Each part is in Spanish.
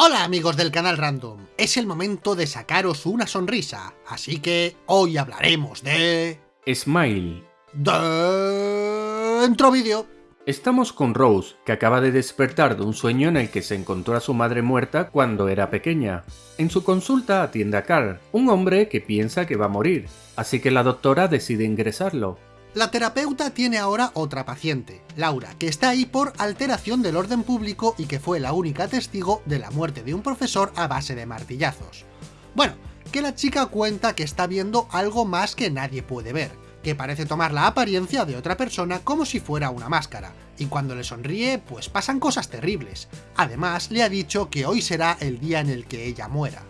Hola amigos del canal Random, es el momento de sacaros una sonrisa, así que hoy hablaremos de... Smile. Dentro vídeo. Estamos con Rose, que acaba de despertar de un sueño en el que se encontró a su madre muerta cuando era pequeña. En su consulta atiende a Carl, un hombre que piensa que va a morir, así que la doctora decide ingresarlo. La terapeuta tiene ahora otra paciente, Laura, que está ahí por alteración del orden público y que fue la única testigo de la muerte de un profesor a base de martillazos. Bueno, que la chica cuenta que está viendo algo más que nadie puede ver, que parece tomar la apariencia de otra persona como si fuera una máscara, y cuando le sonríe pues pasan cosas terribles. Además le ha dicho que hoy será el día en el que ella muera.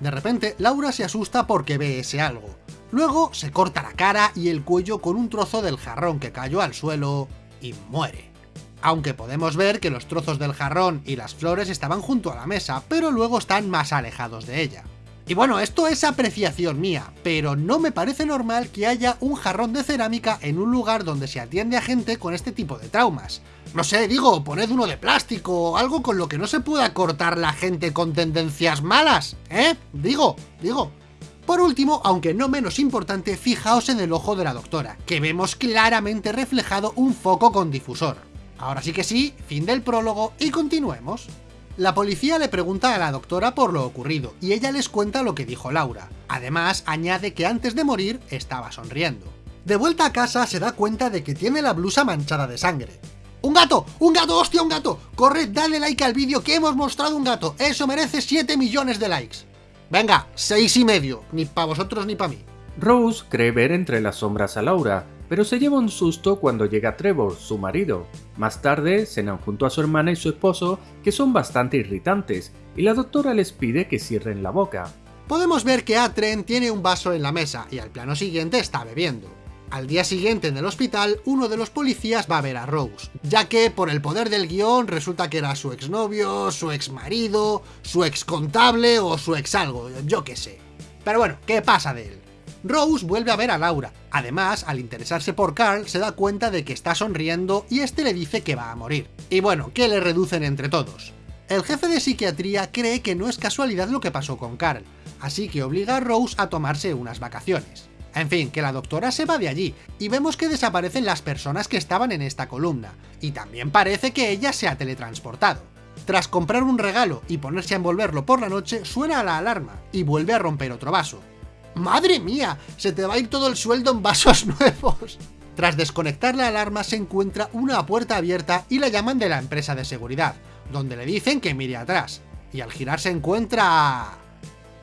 De repente, Laura se asusta porque ve ese algo, Luego se corta la cara y el cuello con un trozo del jarrón que cayó al suelo y muere. Aunque podemos ver que los trozos del jarrón y las flores estaban junto a la mesa, pero luego están más alejados de ella. Y bueno, esto es apreciación mía, pero no me parece normal que haya un jarrón de cerámica en un lugar donde se atiende a gente con este tipo de traumas. No sé, digo, poned uno de plástico, o algo con lo que no se pueda cortar la gente con tendencias malas, ¿eh? Digo, digo. Por último, aunque no menos importante, fijaos en el ojo de la doctora, que vemos claramente reflejado un foco con difusor. Ahora sí que sí, fin del prólogo y continuemos. La policía le pregunta a la doctora por lo ocurrido, y ella les cuenta lo que dijo Laura. Además, añade que antes de morir estaba sonriendo. De vuelta a casa se da cuenta de que tiene la blusa manchada de sangre. ¡Un gato! ¡Un gato! ¡Hostia, un gato! ¡Corred, dale like al vídeo que hemos mostrado un gato! ¡Eso merece 7 millones de likes! Venga, seis y medio, ni para vosotros ni para mí. Rose cree ver entre las sombras a Laura, pero se lleva un susto cuando llega Trevor, su marido. Más tarde, cenan junto a su hermana y su esposo, que son bastante irritantes, y la doctora les pide que cierren la boca. Podemos ver que Atren tiene un vaso en la mesa, y al plano siguiente está bebiendo. Al día siguiente en el hospital, uno de los policías va a ver a Rose, ya que por el poder del guion resulta que era su exnovio, su exmarido, su ex contable o su ex algo, yo qué sé. Pero bueno, ¿qué pasa de él? Rose vuelve a ver a Laura, además al interesarse por Carl se da cuenta de que está sonriendo y este le dice que va a morir. Y bueno, que le reducen entre todos. El jefe de psiquiatría cree que no es casualidad lo que pasó con Carl, así que obliga a Rose a tomarse unas vacaciones. En fin, que la doctora se va de allí, y vemos que desaparecen las personas que estaban en esta columna, y también parece que ella se ha teletransportado. Tras comprar un regalo y ponerse a envolverlo por la noche, suena la alarma, y vuelve a romper otro vaso. ¡Madre mía! Se te va a ir todo el sueldo en vasos nuevos. Tras desconectar la alarma se encuentra una puerta abierta y la llaman de la empresa de seguridad, donde le dicen que mire atrás, y al girar se encuentra...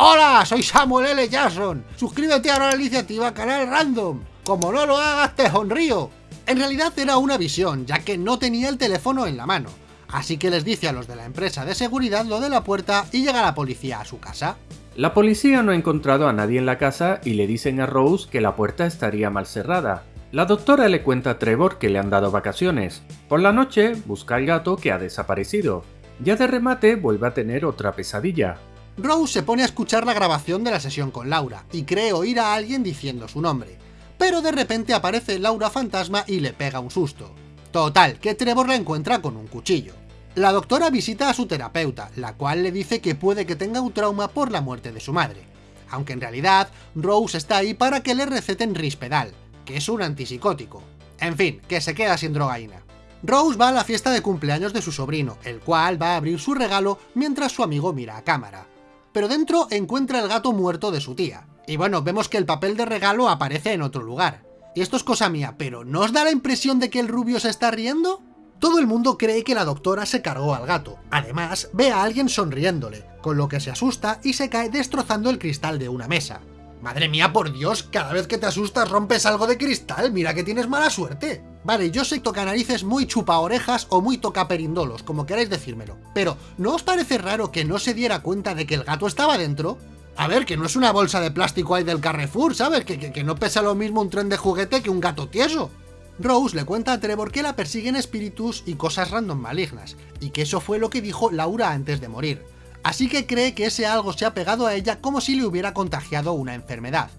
¡Hola! Soy Samuel L. Jackson. Suscríbete ahora a la iniciativa Canal Random. Como no lo hagas, te sonrío. En realidad era una visión, ya que no tenía el teléfono en la mano. Así que les dice a los de la empresa de seguridad lo de la puerta y llega la policía a su casa. La policía no ha encontrado a nadie en la casa y le dicen a Rose que la puerta estaría mal cerrada. La doctora le cuenta a Trevor que le han dado vacaciones. Por la noche busca al gato que ha desaparecido. Ya de remate vuelve a tener otra pesadilla. Rose se pone a escuchar la grabación de la sesión con Laura, y cree oír a alguien diciendo su nombre. Pero de repente aparece Laura fantasma y le pega un susto. Total, que Trevor la encuentra con un cuchillo. La doctora visita a su terapeuta, la cual le dice que puede que tenga un trauma por la muerte de su madre. Aunque en realidad, Rose está ahí para que le receten Rispedal, que es un antipsicótico. En fin, que se queda sin drogaína. Rose va a la fiesta de cumpleaños de su sobrino, el cual va a abrir su regalo mientras su amigo mira a cámara pero dentro encuentra el gato muerto de su tía. Y bueno, vemos que el papel de regalo aparece en otro lugar. Y esto es cosa mía, pero ¿no os da la impresión de que el rubio se está riendo? Todo el mundo cree que la doctora se cargó al gato. Además, ve a alguien sonriéndole, con lo que se asusta y se cae destrozando el cristal de una mesa. Madre mía, por Dios, cada vez que te asustas rompes algo de cristal, mira que tienes mala suerte. Vale, yo sé toca narices muy chupa orejas o muy toca perindolos, como queráis decírmelo. Pero, ¿no os parece raro que no se diera cuenta de que el gato estaba dentro? A ver, que no es una bolsa de plástico ahí del Carrefour, ¿sabes? Que, que, que no pesa lo mismo un tren de juguete que un gato tieso. Rose le cuenta a Trevor que la persiguen espíritus y cosas random malignas, y que eso fue lo que dijo Laura antes de morir así que cree que ese algo se ha pegado a ella como si le hubiera contagiado una enfermedad.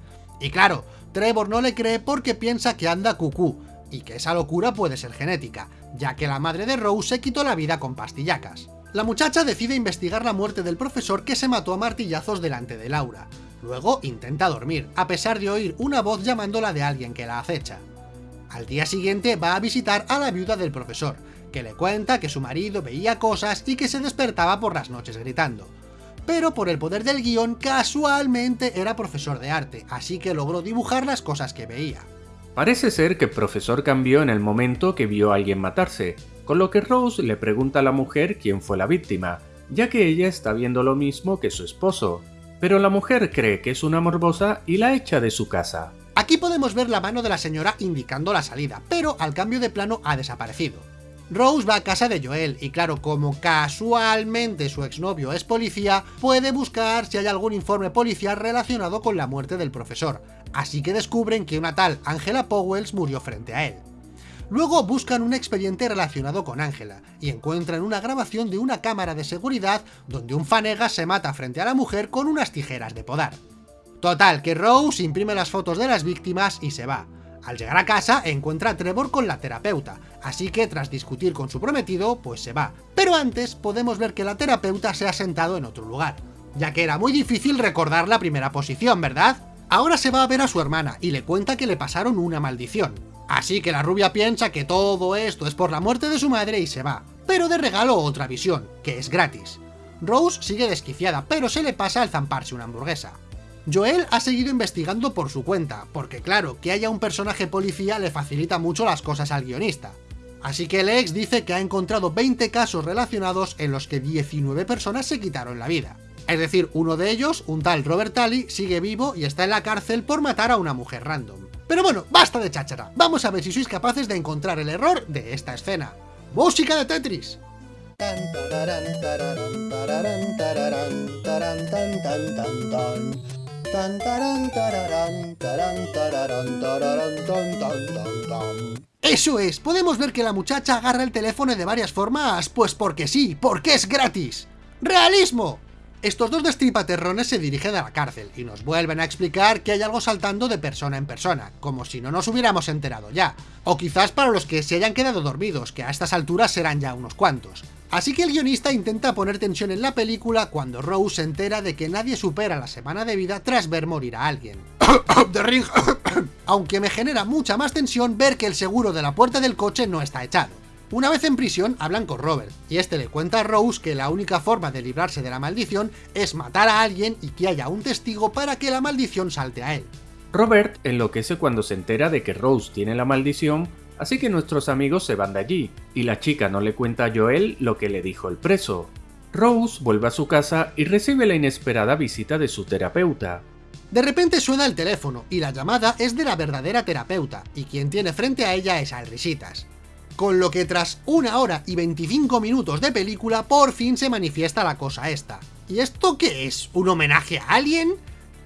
Y claro, Trevor no le cree porque piensa que anda cucú, y que esa locura puede ser genética, ya que la madre de Rose se quitó la vida con pastillacas. La muchacha decide investigar la muerte del profesor que se mató a martillazos delante de Laura. Luego intenta dormir, a pesar de oír una voz llamándola de alguien que la acecha. Al día siguiente va a visitar a la viuda del profesor, que le cuenta que su marido veía cosas y que se despertaba por las noches gritando. Pero por el poder del guion, casualmente era profesor de arte, así que logró dibujar las cosas que veía. Parece ser que el profesor cambió en el momento que vio a alguien matarse, con lo que Rose le pregunta a la mujer quién fue la víctima, ya que ella está viendo lo mismo que su esposo, pero la mujer cree que es una morbosa y la echa de su casa. Aquí podemos ver la mano de la señora indicando la salida, pero al cambio de plano ha desaparecido. Rose va a casa de Joel y claro, como casualmente su exnovio es policía, puede buscar si hay algún informe policial relacionado con la muerte del profesor, así que descubren que una tal Angela Powells murió frente a él. Luego buscan un expediente relacionado con Ángela, y encuentran una grabación de una cámara de seguridad donde un fanega se mata frente a la mujer con unas tijeras de podar. Total, que Rose imprime las fotos de las víctimas y se va. Al llegar a casa encuentra a Trevor con la terapeuta, así que tras discutir con su prometido, pues se va. Pero antes podemos ver que la terapeuta se ha sentado en otro lugar, ya que era muy difícil recordar la primera posición, ¿verdad? Ahora se va a ver a su hermana y le cuenta que le pasaron una maldición, Así que la rubia piensa que todo esto es por la muerte de su madre y se va. Pero de regalo otra visión, que es gratis. Rose sigue desquiciada, pero se le pasa al zamparse una hamburguesa. Joel ha seguido investigando por su cuenta, porque claro, que haya un personaje policía le facilita mucho las cosas al guionista. Así que el ex dice que ha encontrado 20 casos relacionados en los que 19 personas se quitaron la vida. Es decir, uno de ellos, un tal Robert Talley, sigue vivo y está en la cárcel por matar a una mujer random. Pero bueno, basta de cháchara, vamos a ver si sois capaces de encontrar el error de esta escena. ¡Música de Tetris! Eso es, podemos ver que la muchacha agarra el teléfono de varias formas, pues porque sí, porque es gratis. ¡Realismo! Estos dos destripaterrones se dirigen a la cárcel y nos vuelven a explicar que hay algo saltando de persona en persona, como si no nos hubiéramos enterado ya. O quizás para los que se hayan quedado dormidos, que a estas alturas serán ya unos cuantos. Así que el guionista intenta poner tensión en la película cuando Rose se entera de que nadie supera la semana de vida tras ver morir a alguien. Aunque me genera mucha más tensión ver que el seguro de la puerta del coche no está echado. Una vez en prisión, hablan con Robert, y este le cuenta a Rose que la única forma de librarse de la maldición es matar a alguien y que haya un testigo para que la maldición salte a él. Robert enloquece cuando se entera de que Rose tiene la maldición, así que nuestros amigos se van de allí, y la chica no le cuenta a Joel lo que le dijo el preso. Rose vuelve a su casa y recibe la inesperada visita de su terapeuta. De repente suena el teléfono, y la llamada es de la verdadera terapeuta, y quien tiene frente a ella es Alrisitas con lo que tras una hora y 25 minutos de película por fin se manifiesta la cosa esta. ¿Y esto qué es? ¿Un homenaje a alguien?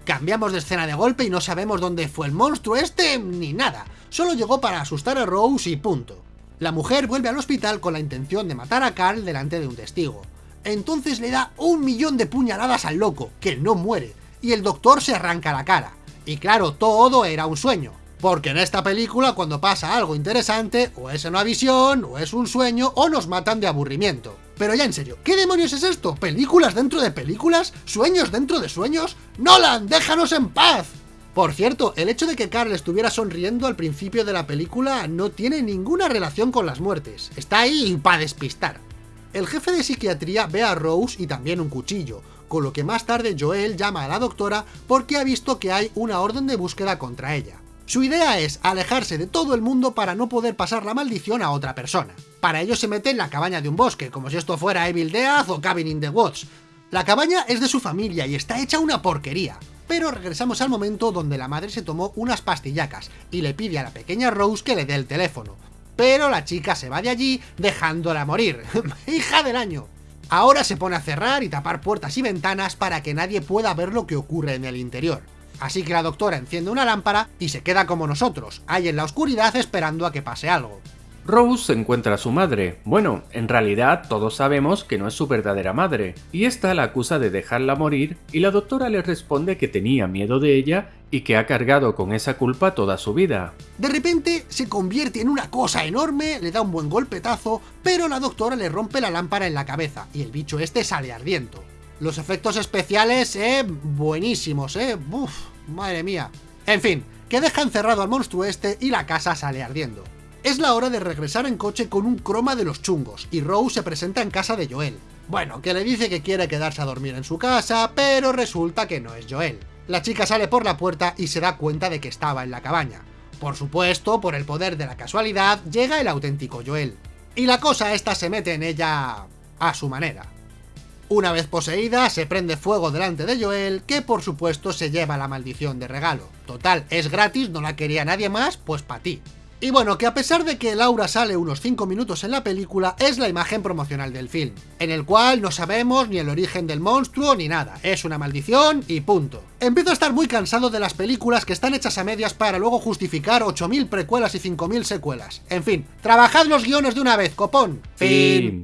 Cambiamos de escena de golpe y no sabemos dónde fue el monstruo este ni nada, solo llegó para asustar a Rose y punto. La mujer vuelve al hospital con la intención de matar a Carl delante de un testigo. Entonces le da un millón de puñaladas al loco, que no muere, y el doctor se arranca la cara. Y claro, todo era un sueño. Porque en esta película cuando pasa algo interesante, o es una visión, o es un sueño, o nos matan de aburrimiento. Pero ya en serio, ¿qué demonios es esto? ¿Películas dentro de películas? ¿Sueños dentro de sueños? ¡Nolan, déjanos en paz! Por cierto, el hecho de que Carl estuviera sonriendo al principio de la película no tiene ninguna relación con las muertes, está ahí para despistar. El jefe de psiquiatría ve a Rose y también un cuchillo, con lo que más tarde Joel llama a la doctora porque ha visto que hay una orden de búsqueda contra ella. Su idea es alejarse de todo el mundo para no poder pasar la maldición a otra persona. Para ello se mete en la cabaña de un bosque, como si esto fuera Evil Death o Cabin in the Woods. La cabaña es de su familia y está hecha una porquería. Pero regresamos al momento donde la madre se tomó unas pastillacas y le pide a la pequeña Rose que le dé el teléfono. Pero la chica se va de allí dejándola morir. ¡Hija del año! Ahora se pone a cerrar y tapar puertas y ventanas para que nadie pueda ver lo que ocurre en el interior. Así que la doctora enciende una lámpara y se queda como nosotros, ahí en la oscuridad esperando a que pase algo. Rose encuentra a su madre. Bueno, en realidad todos sabemos que no es su verdadera madre, y esta la acusa de dejarla morir y la doctora le responde que tenía miedo de ella y que ha cargado con esa culpa toda su vida. De repente se convierte en una cosa enorme, le da un buen golpetazo, pero la doctora le rompe la lámpara en la cabeza y el bicho este sale ardiendo. Los efectos especiales, eh, buenísimos, eh, Uf, madre mía. En fin, que deja encerrado al monstruo este y la casa sale ardiendo. Es la hora de regresar en coche con un croma de los chungos, y Rose se presenta en casa de Joel. Bueno, que le dice que quiere quedarse a dormir en su casa, pero resulta que no es Joel. La chica sale por la puerta y se da cuenta de que estaba en la cabaña. Por supuesto, por el poder de la casualidad, llega el auténtico Joel. Y la cosa esta se mete en ella... a su manera. Una vez poseída, se prende fuego delante de Joel, que por supuesto se lleva la maldición de regalo. Total, es gratis, no la quería nadie más, pues para ti. Y bueno, que a pesar de que Laura sale unos 5 minutos en la película, es la imagen promocional del film, en el cual no sabemos ni el origen del monstruo ni nada, es una maldición y punto. Empiezo a estar muy cansado de las películas que están hechas a medias para luego justificar 8.000 precuelas y 5.000 secuelas. En fin, trabajad los guiones de una vez, copón. Fin.